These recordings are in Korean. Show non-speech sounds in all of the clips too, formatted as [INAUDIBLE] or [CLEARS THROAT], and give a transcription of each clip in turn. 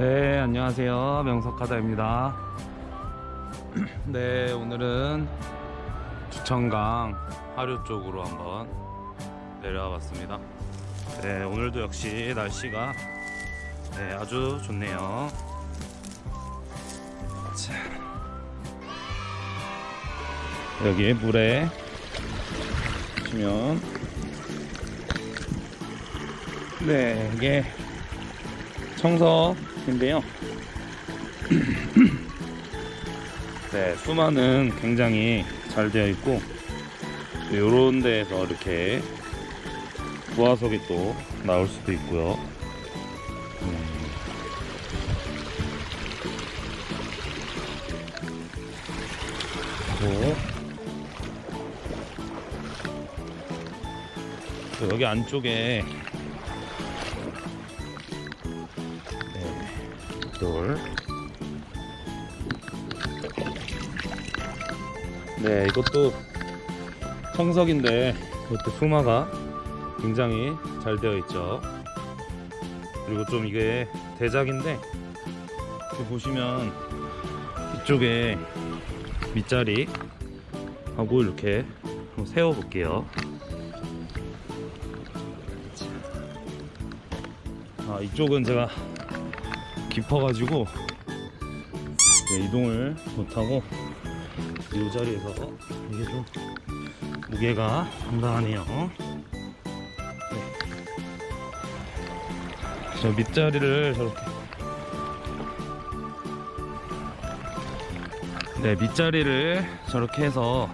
네 안녕하세요. 명석하다입니다. [CLEARS THROAT] 네 오늘은 주천강 하류 쪽으로 한번 내려와 봤습니다. 네 오늘도 역시 날씨가 네 아주 좋네요. 자, 여기 물에 보시면 네 이게 청석 인데요 [CLEARS THROAT] 네 수마는 굉장히 잘 되어 있고 요런 데에서 이렇게 부화석이 또 나올 수도 있고요 음. 여기 안쪽에 돌. 네, 이것도 청석인데 이것도 수마가 굉장히 잘 되어 있죠. 그리고 좀 이게 대작인데 여기 보시면 이쪽에 밑자리 하고 이렇게 한번 세워 볼게요. 아, 이쪽은 제가 깊어가지고 네, 이동을 못하고 이 자리에서 이게 좀 무게가 상당하네요. 네. 저 밑자리를 저렇게 네 밑자리를 저렇게 해서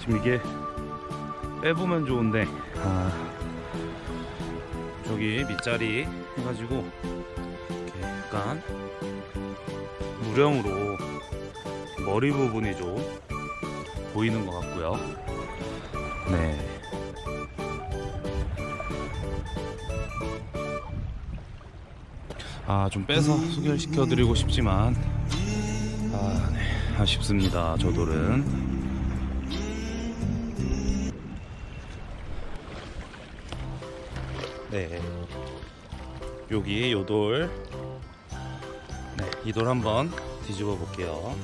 지금 이게 빼보면 좋은데 아 저기 밑자리 해가지고 약간 무령으로 머리 부분이 좀 보이는 것 같고요. 네. 아, 좀 빼서 소개를 시켜드리고 싶지만, 아, 네. 아쉽습니다. 저 돌은. 네. 여기 요 돌. 네, 이돌 한번 뒤집어 볼게요.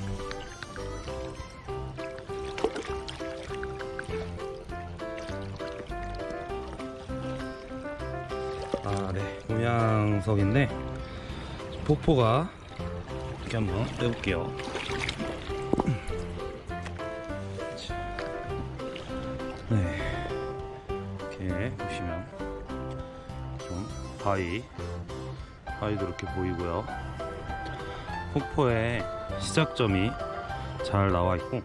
아, 네. 음양석인데 폭포가 이렇게 한번 빼볼게요. 네. 이렇게 보시면 좀 바위 바위도 이렇게 보이고요. 폭포의 시작점이 잘 나와 있고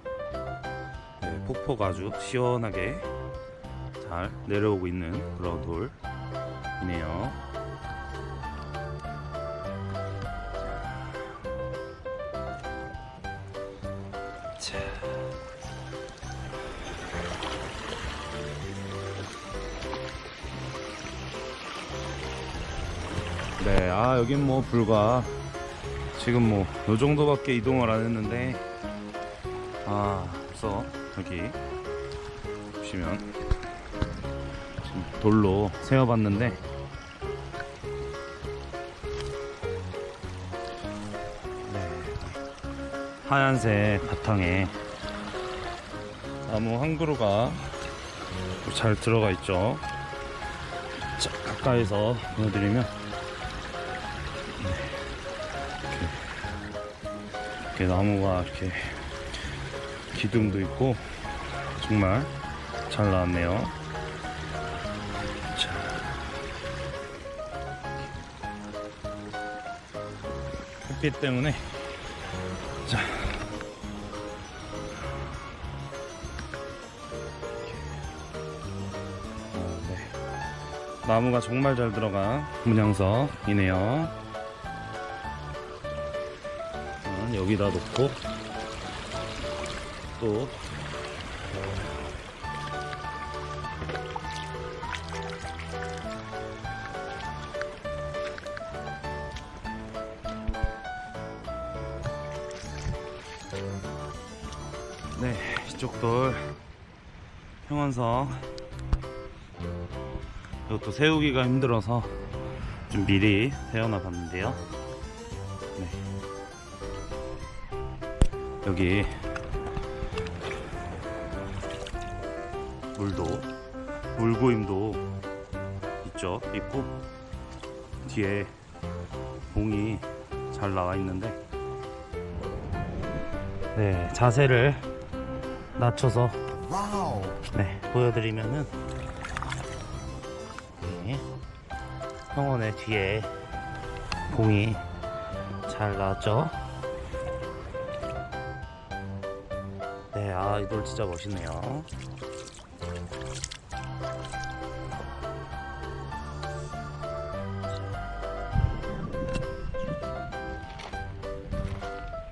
네, 폭포가 아주 시원하게 잘 내려오고 있는 그런 돌이네요. 자. 네, 아 여긴 뭐 불과 지금 뭐요 정도밖에 이동을 안 했는데. 아 벌써 여기 보시면 지금 돌로 세워봤는데. 네, 하얀색 바탕에 나무 한 그루가 잘 들어가 있죠. 자, 가까이서 보여드리면 이렇게 나무가 이렇게 기둥도 있고 정말 잘 나왔네요. 자. 햇빛 때문에 자. 어, 네. 나무가 정말 잘 들어간 문양석이네요. 여기다 놓고 또 네, 이쪽 돌 평원석 이것도 세우기가 힘들어서 좀 미리 세워놔 봤는데요 여기. 물도 물고임도 있죠? 있고 뒤에 봉이 잘 나와 있는데. 네 자세를 낮춰서 네 보여드리면은 네, 성원의 뒤에 봉이 잘 나왔죠 돌 진짜 멋있네요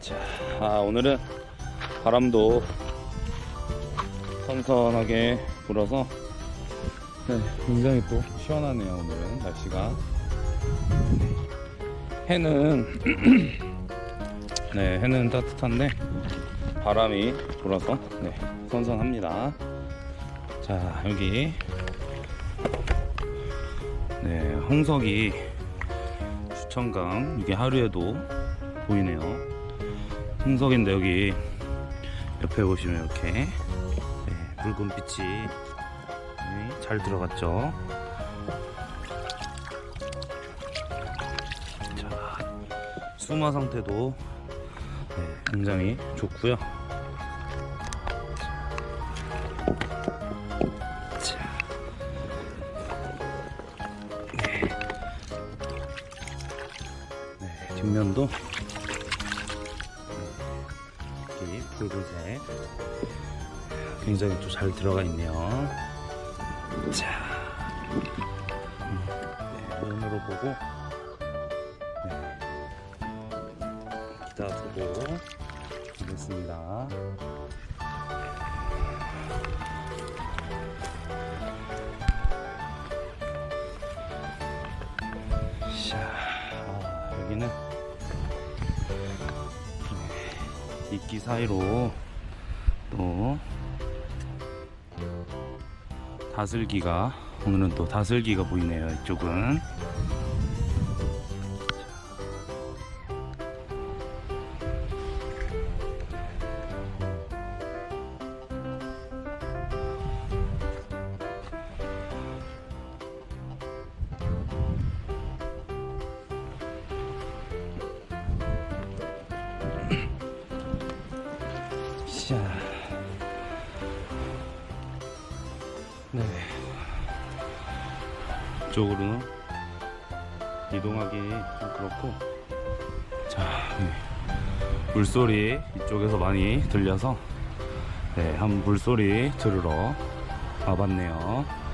자, 아, 오늘은 바람도 선선하게 불어서 네, 굉장히 또 시원하네요. 오늘은 날씨가 해는 [CLEARS THROAT] 네 해는 따뜻한데 바람이 불어서 네, 선선합니다. 자 여기 네 홍석이 주천강 이게 하루에도 보이네요. 홍석인데 여기 옆에 보시면 이렇게 네, 붉은 빛이 네, 잘 들어갔죠. 자, 수마 상태도 네, 굉장히 좋고요. 네, 뒷면도 이 붉은색 굉장히 또 잘 들어가 있네요. 자, 음, 네, 눈으로 보고 네, 기다 두고 하겠습니다. 이끼 사이로 또 다슬기가 오늘은 또 다슬기가 보이네요 이쪽은 이쪽으로는 이동하기 좀 그렇고, 자, 네. 물소리 이쪽에서 많이 들려서, 네, 한 물소리 들으러 와봤네요.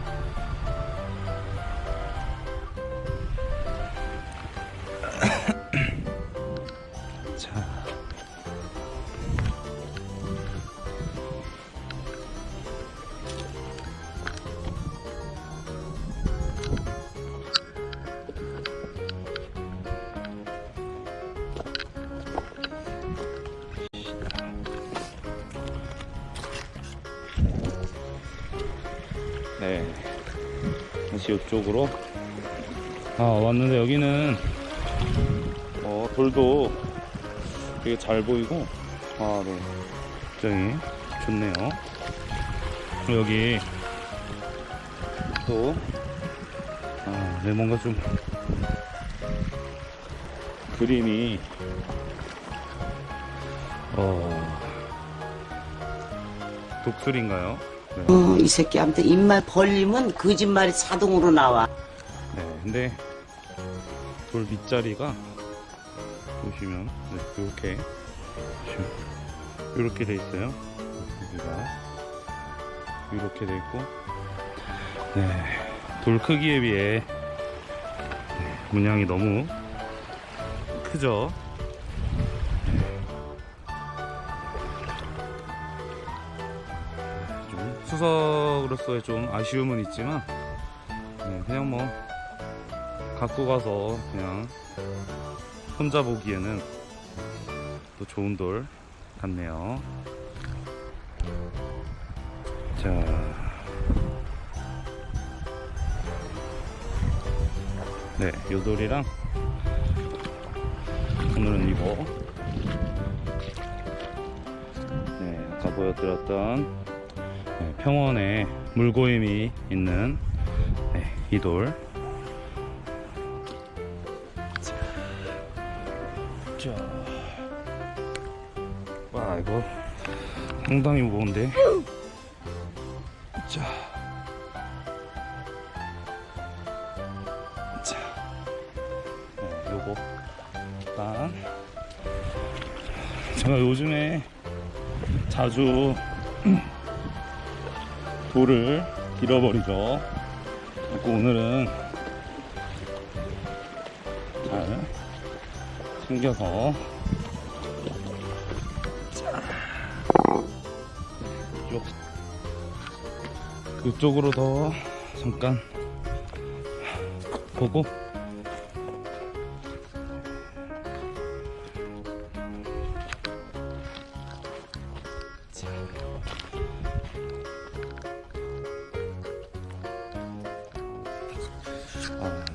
다시 이쪽으로. 아 왔는데 여기는 어 돌도 되게 잘 보이고. 아 네. 굉장히 좋네요. 여기 또. 아, 네, 뭔가 좀 그림이. 어 독수리인가요? 네. 어, 이 새끼한테 입만 벌리면 거짓말이 자동으로 나와. 네, 근데 돌 밑자리가 보시면 네, 이렇게 이렇게 돼 있어요. 여기가 이렇게 돼 있고, 네, 돌 크기에 비해 네, 문양이 너무 크죠. 좀 수석으로서의 좀 아쉬움은 있지만 네, 그냥 뭐 갖고 가서 그냥 혼자 보기에는 또 좋은 돌 같네요. 자, 네, 요 돌이랑 오늘은 이거. 네, 아까 보여드렸던 네, 평원에 물고임이 있는 네, 이 돌. 자, 자. 와, 이거 상당히 무거운데. 자. 자. 네, 요거. 일단. 제가 요즘에 자주 돌을 잃어버리죠. 그래서 오늘은 잘 챙겨서. 요. 이쪽으로 더 잠깐 보고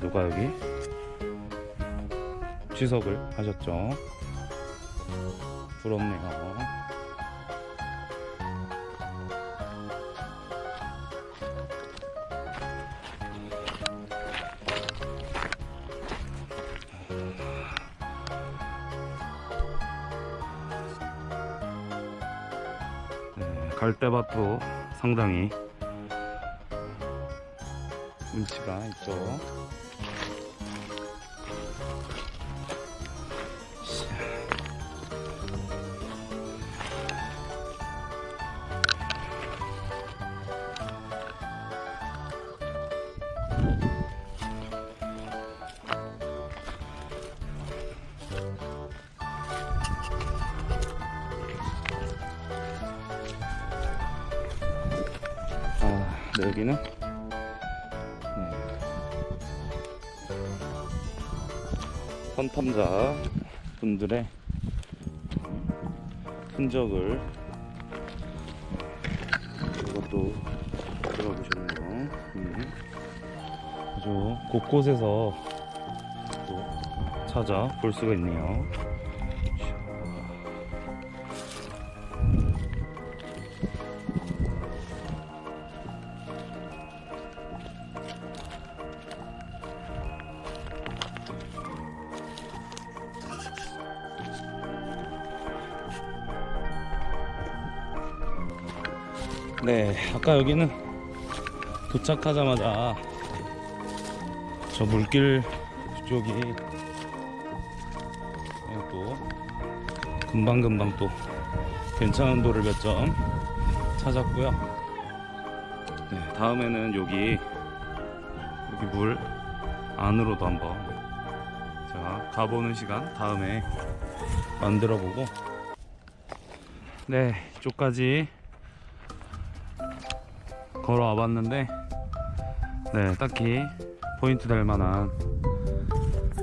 누가 여기 취석을 하셨죠? 부럽네요. 네, 갈대밭도 상당히 운치가 있죠. 아, 네, 여기는 네. 선탐자 분들의 흔적을 이것도 들어보셨네요. 음. 아주 곳곳에서 또 찾아 볼 수가 있네요. 네, 아까 여기는 도착하자마자 저 물길 쪽이 또 금방금방 또 괜찮은 돌을 몇 점 찾았고요. 네, 다음에는 여기 여기 물 안으로도 한번 제가 가보는 시간 다음에 만들어 보고 네, 이쪽까지 걸어와 봤는데 네 딱히 포인트 될 만한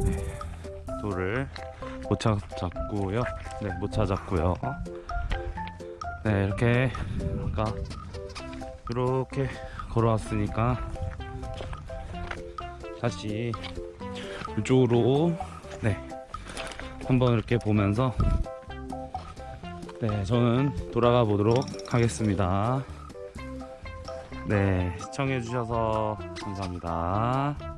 네, 돌을 못 찾았고요. 네못 찾았고요. 네 이렇게 아까 이렇게 걸어왔으니까 다시 이쪽으로 네 한번 이렇게 보면서 네 저는 돌아가 보도록 하겠습니다 네, 시청해주셔서 감사합니다.